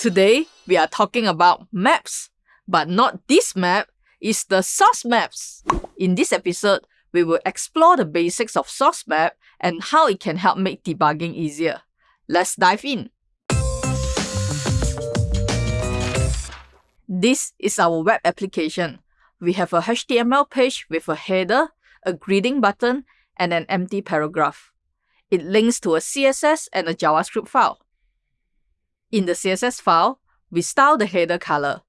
Today, we are talking about maps, but not this map, it's the source maps. In this episode, we will explore the basics of source map and how it can help make debugging easier. Let's dive in. This is our web application. We have a HTML page with a header, a greeting button, and an empty paragraph. It links to a CSS and a JavaScript file. In the CSS file, we style the header color.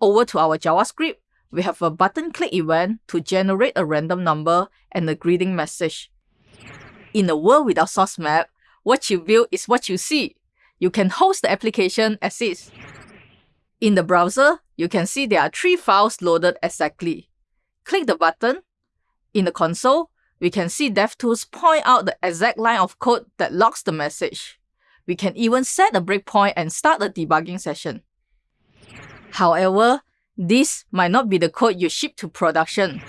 Over to our JavaScript, we have a button click event to generate a random number and a greeting message. In a world without source map, what you build is what you see. You can host the application as is. In the browser, you can see there are three files loaded exactly. Click the button. In the console, we can see DevTools point out the exact line of code that logs the message. We can even set a breakpoint and start a debugging session. However, this might not be the code you ship to production.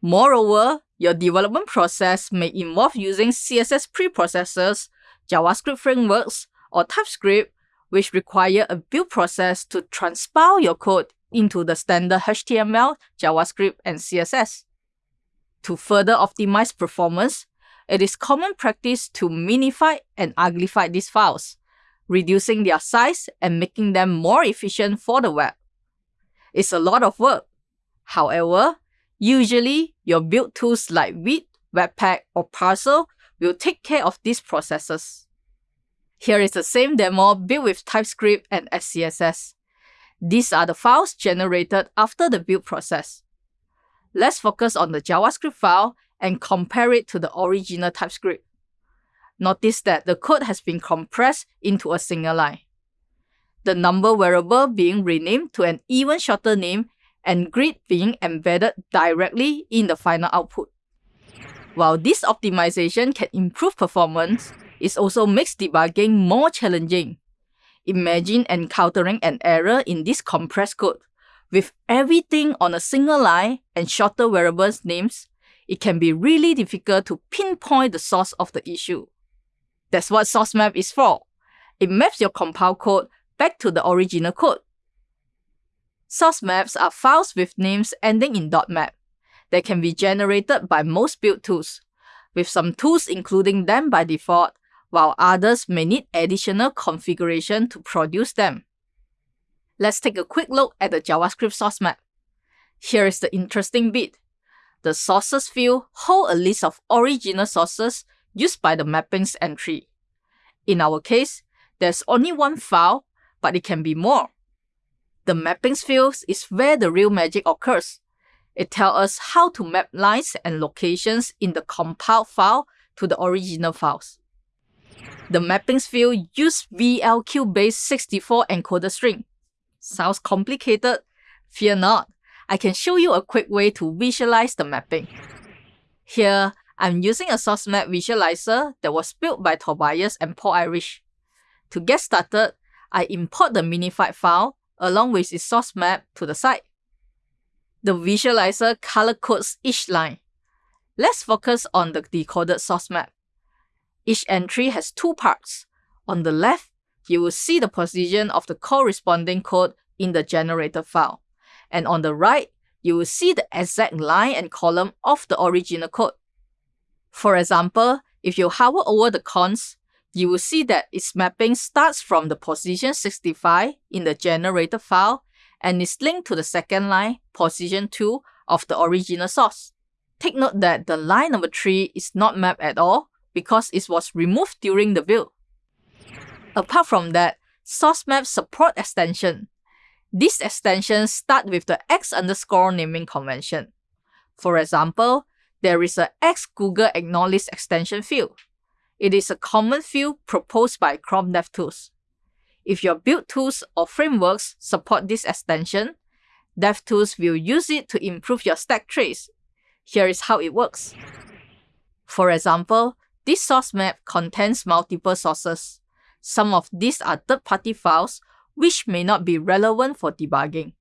Moreover, your development process may involve using CSS preprocessors, JavaScript frameworks, or TypeScript which require a build process to transpile your code into the standard HTML, JavaScript, and CSS. To further optimize performance, it is common practice to minify and uglify these files, reducing their size and making them more efficient for the web. It's a lot of work. However, usually your build tools like Vite, Webpack, or Parcel will take care of these processes. Here is the same demo built with TypeScript and SCSS. These are the files generated after the build process. Let's focus on the JavaScript file and compare it to the original TypeScript. Notice that the code has been compressed into a single line. The number variable being renamed to an even shorter name and grid being embedded directly in the final output. While this optimization can improve performance, it also makes debugging more challenging. Imagine encountering an error in this compressed code. With everything on a single line and shorter variables names, it can be really difficult to pinpoint the source of the issue. That's what source map is for. It maps your compile code back to the original code. Source maps are files with names ending in .map. They can be generated by most build tools, with some tools including them by default while others may need additional configuration to produce them. Let's take a quick look at the JavaScript source map. Here is the interesting bit. The sources field hold a list of original sources used by the mappings entry. In our case, there's only one file, but it can be more. The mappings field is where the real magic occurs. It tells us how to map lines and locations in the compiled file to the original files. The mappings field uses VLQ base64 encoder string. Sounds complicated? Fear not. I can show you a quick way to visualize the mapping. Here, I'm using a source map visualizer that was built by Tobias and Paul Irish. To get started, I import the minified file along with its source map to the site. The visualizer color codes each line. Let's focus on the decoded source map. Each entry has two parts. On the left, you will see the position of the corresponding code in the generated file. And on the right, you will see the exact line and column of the original code. For example, if you hover over the const, you will see that its mapping starts from the position 65 in the generated file and is linked to the second line, position 2, of the original source. Take note that the line number 3 is not mapped at all because it was removed during the build. Apart from that, source maps support extension. These extensions start with the X underscore naming convention. For example, there is a X Google Ignore list extension field. It is a common field proposed by Chrome DevTools. If your build tools or frameworks support this extension, DevTools will use it to improve your stack trace. Here is how it works. For example, this source map contains multiple sources. Some of these are third-party files, which may not be relevant for debugging.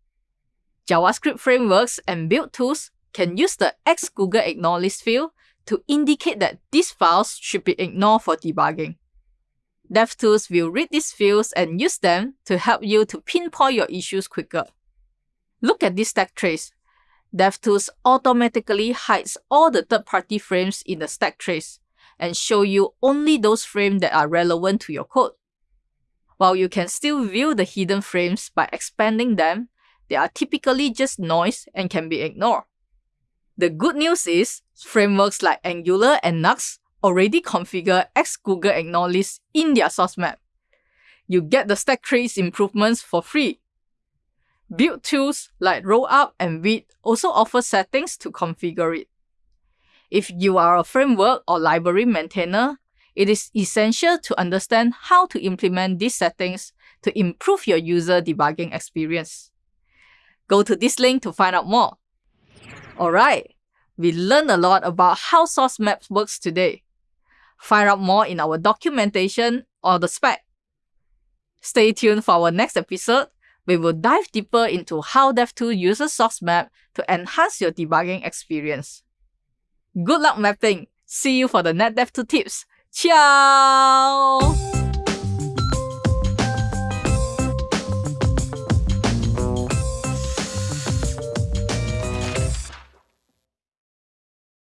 JavaScript frameworks and build tools can use the x-google-ignore-list field to indicate that these files should be ignored for debugging. DevTools will read these fields and use them to help you to pinpoint your issues quicker. Look at this stack trace. DevTools automatically hides all the third-party frames in the stack trace and show you only those frames that are relevant to your code. While you can still view the hidden frames by expanding them, they are typically just noise and can be ignored. The good news is, frameworks like Angular and Nuxt already configure X Google Ignore list in their source map. You get the stack trace improvements for free. Build tools like Rollup and Vite also offer settings to configure it. If you are a framework or library maintainer, it is essential to understand how to implement these settings to improve your user debugging experience. Go to this link to find out more. Alright, we learned a lot about how source maps works today. Find out more in our documentation or the spec. Stay tuned for our next episode. We will dive deeper into how DevTools uses source map to enhance your debugging experience. Good luck mapping! See you for the next DevTools tips. Ciao!